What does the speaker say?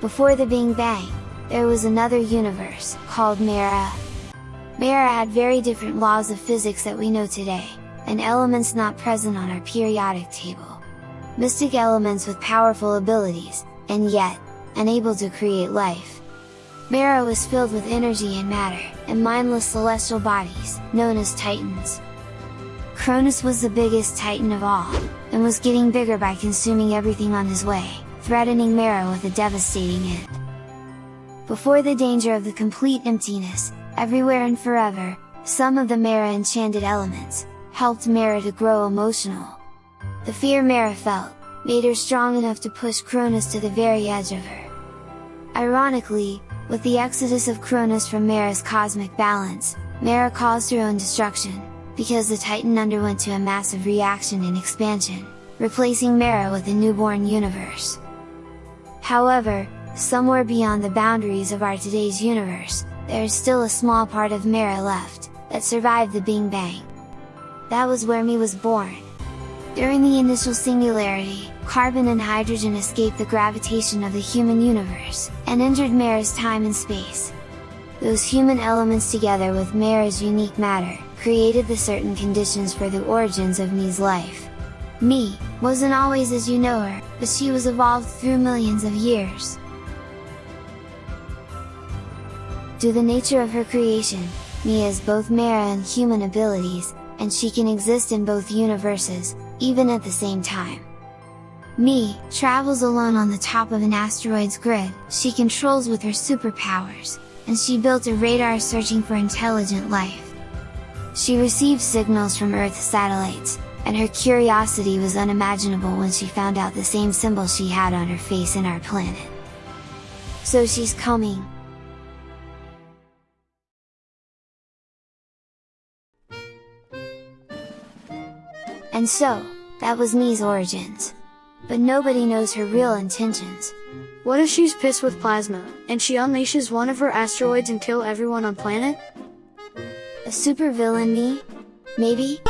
Before the Big Bang, there was another universe, called Mera. Mera had very different laws of physics that we know today, and elements not present on our periodic table. Mystic elements with powerful abilities, and yet, unable to create life. Mera was filled with energy and matter, and mindless celestial bodies, known as Titans. Cronus was the biggest Titan of all, and was getting bigger by consuming everything on his way, threatening Mera with a devastating end. Before the danger of the complete emptiness, everywhere and forever, some of the Mera enchanted elements, helped Mera to grow emotional. The fear Mera felt, made her strong enough to push Cronus to the very edge of her. Ironically, with the exodus of Cronus from Mera's cosmic balance, Mera caused her own destruction, because the Titan underwent to a massive reaction and expansion, replacing Mera with a newborn universe. However, somewhere beyond the boundaries of our today's universe, there is still a small part of Mera left, that survived the Big Bang. That was where me was born. During the initial singularity, carbon and hydrogen escaped the gravitation of the human universe, and entered Mera's time and space. Those human elements together with Mera's unique matter, created the certain conditions for the origins of Me's life. Me, wasn't always as you know her, but she was evolved through millions of years. Due to the nature of her creation, Me has both Mera and human abilities, and she can exist in both universes, even at the same time. Me, travels alone on the top of an asteroid's grid, she controls with her superpowers, and she built a radar searching for intelligent life. She receives signals from Earth's satellites, and her curiosity was unimaginable when she found out the same symbol she had on her face in our planet. So she's coming, And so, that was Me's origins. But nobody knows her real intentions. What if she's pissed with Plasma, and she unleashes one of her asteroids and kill everyone on planet? A super villain Me? Maybe?